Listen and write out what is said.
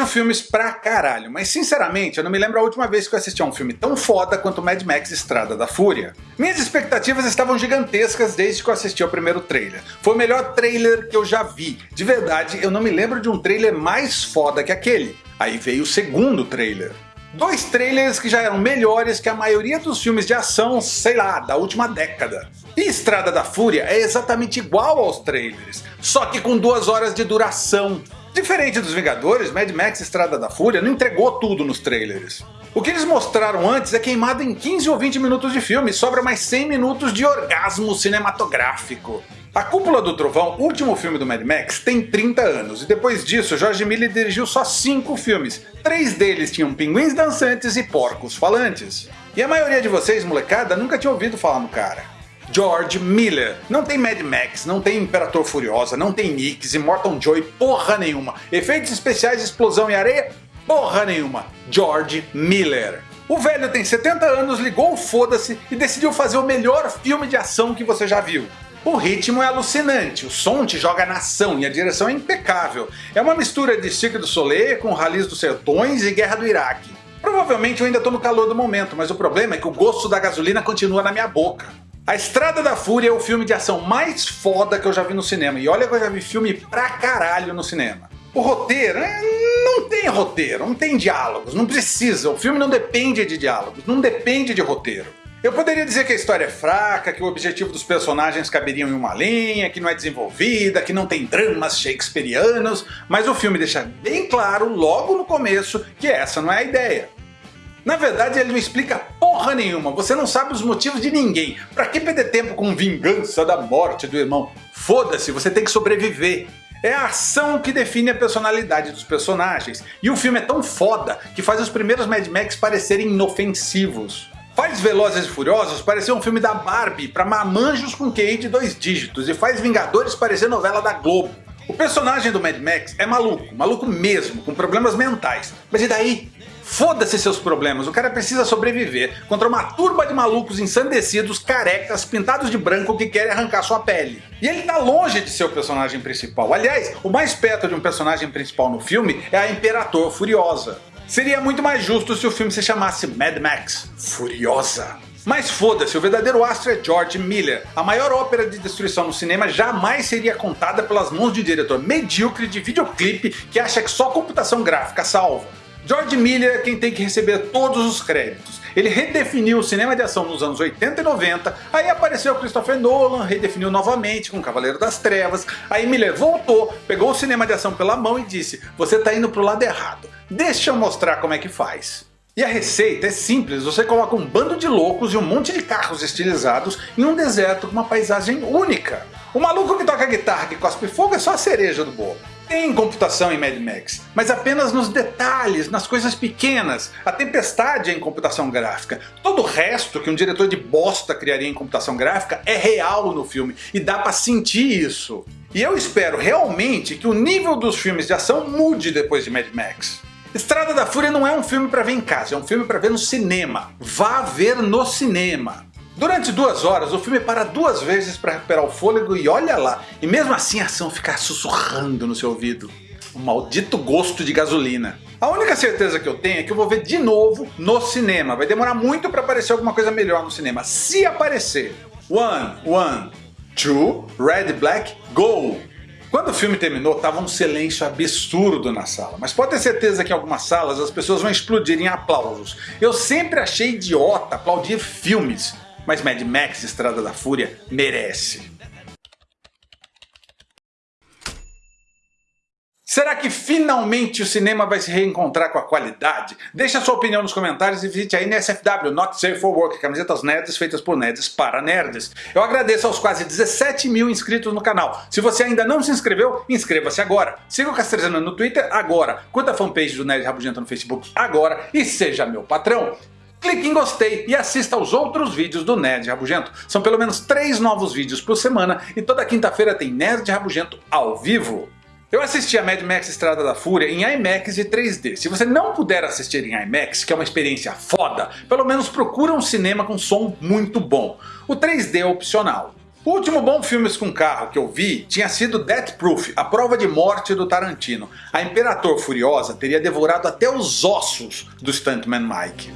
Manjo filmes pra caralho, mas sinceramente eu não me lembro a última vez que eu assisti a um filme tão foda quanto Mad Max Estrada da Fúria. Minhas expectativas estavam gigantescas desde que eu assisti ao primeiro trailer. Foi o melhor trailer que eu já vi. De verdade, eu não me lembro de um trailer mais foda que aquele. Aí veio o segundo trailer. Dois trailers que já eram melhores que a maioria dos filmes de ação, sei lá, da última década. E Estrada da Fúria é exatamente igual aos trailers, só que com duas horas de duração. Diferente dos Vingadores, Mad Max Estrada da Fúria não entregou tudo nos trailers. O que eles mostraram antes é queimado em 15 ou 20 minutos de filme sobra mais 100 minutos de orgasmo cinematográfico. A Cúpula do Trovão, último filme do Mad Max, tem 30 anos, e depois disso George Miller dirigiu só 5 filmes. Três deles tinham pinguins dançantes e porcos falantes. E a maioria de vocês, molecada, nunca tinha ouvido falar no cara. George Miller. Não tem Mad Max, não tem Imperator Furiosa, não tem Nix, Immortal Joy, porra nenhuma. Efeitos especiais, explosão e areia, porra nenhuma. George Miller. O velho tem 70 anos, ligou o foda-se e decidiu fazer o melhor filme de ação que você já viu. O ritmo é alucinante, o som te joga na ação e a direção é impecável. É uma mistura de Cirque du Soleil com Rallys dos Sertões e Guerra do Iraque. Provavelmente eu ainda estou no calor do momento, mas o problema é que o gosto da gasolina continua na minha boca. A Estrada da Fúria é o filme de ação mais foda que eu já vi no cinema, e olha que eu já vi filme pra caralho no cinema. O roteiro, é, não tem roteiro, não tem diálogos, não precisa, o filme não depende de diálogos, não depende de roteiro. Eu poderia dizer que a história é fraca, que o objetivo dos personagens caberiam em uma linha, que não é desenvolvida, que não tem dramas shakespearianos, mas o filme deixa bem claro logo no começo que essa não é a ideia. Na verdade ele não explica porra nenhuma, você não sabe os motivos de ninguém. Pra que perder tempo com vingança da morte do irmão? Foda-se, você tem que sobreviver. É a ação que define a personalidade dos personagens, e o filme é tão foda que faz os primeiros Mad Max parecerem inofensivos. Faz Velozes e Furiosos parecer um filme da Barbie para mamanjos com QI de dois dígitos e faz Vingadores parecer novela da Globo. O personagem do Mad Max é maluco, maluco mesmo, com problemas mentais. Mas e daí? Foda-se seus problemas, o cara precisa sobreviver contra uma turba de malucos ensandecidos, carecas, pintados de branco que querem arrancar sua pele. E ele tá longe de ser o personagem principal. Aliás, o mais perto de um personagem principal no filme é a Imperator Furiosa. Seria muito mais justo se o filme se chamasse Mad Max Furiosa. Mas foda-se, o verdadeiro astro é George Miller. A maior ópera de destruição no cinema jamais seria contada pelas mãos de um diretor medíocre de videoclipe que acha que só computação gráfica salva. George Miller é quem tem que receber todos os créditos. Ele redefiniu o cinema de ação nos anos 80 e 90, aí apareceu Christopher Nolan, redefiniu novamente com Cavaleiro das Trevas, aí Miller voltou, pegou o cinema de ação pela mão e disse você tá indo pro lado errado, deixa eu mostrar como é que faz. E a receita é simples, você coloca um bando de loucos e um monte de carros estilizados em um deserto com uma paisagem única. O maluco que toca guitarra que cospe fogo é só a cereja do bolo. Tem computação em Mad Max, mas apenas nos detalhes, nas coisas pequenas. A tempestade é em computação gráfica. Todo o resto que um diretor de bosta criaria em computação gráfica é real no filme e dá pra sentir isso. E eu espero realmente que o nível dos filmes de ação mude depois de Mad Max. Estrada da Fúria não é um filme para ver em casa, é um filme para ver no cinema. Vá ver no cinema. Durante duas horas o filme para duas vezes para recuperar o fôlego e olha lá, e mesmo assim a ação fica sussurrando no seu ouvido. O maldito gosto de gasolina. A única certeza que eu tenho é que eu vou ver de novo no cinema. Vai demorar muito para aparecer alguma coisa melhor no cinema. Se aparecer. One, one, two, red, black, go! Quando o filme terminou, tava um silêncio absurdo na sala, mas pode ter certeza que em algumas salas as pessoas vão explodir em aplausos. Eu sempre achei idiota aplaudir filmes, mas Mad Max Estrada da Fúria merece. Será que finalmente o cinema vai se reencontrar com a qualidade? Deixe a sua opinião nos comentários e visite a NSFW, Not Safe for Work, camisetas nerds feitas por nerds para nerds. Eu agradeço aos quase 17 mil inscritos no canal. Se você ainda não se inscreveu, inscreva-se agora. Siga o Castrezana no Twitter agora, curta a fanpage do Nerd Rabugento no Facebook agora e seja meu patrão. Clique em gostei e assista aos outros vídeos do Nerd Rabugento. São pelo menos 3 novos vídeos por semana e toda quinta-feira tem Nerd Rabugento ao vivo. Eu assisti a Mad Max Estrada da Fúria em IMAX e 3D. Se você não puder assistir em IMAX, que é uma experiência foda, pelo menos procura um cinema com som muito bom. O 3D é opcional. O último bom filme com carro que eu vi tinha sido Death Proof, a prova de morte do Tarantino. A Imperator Furiosa teria devorado até os ossos do Stuntman Mike.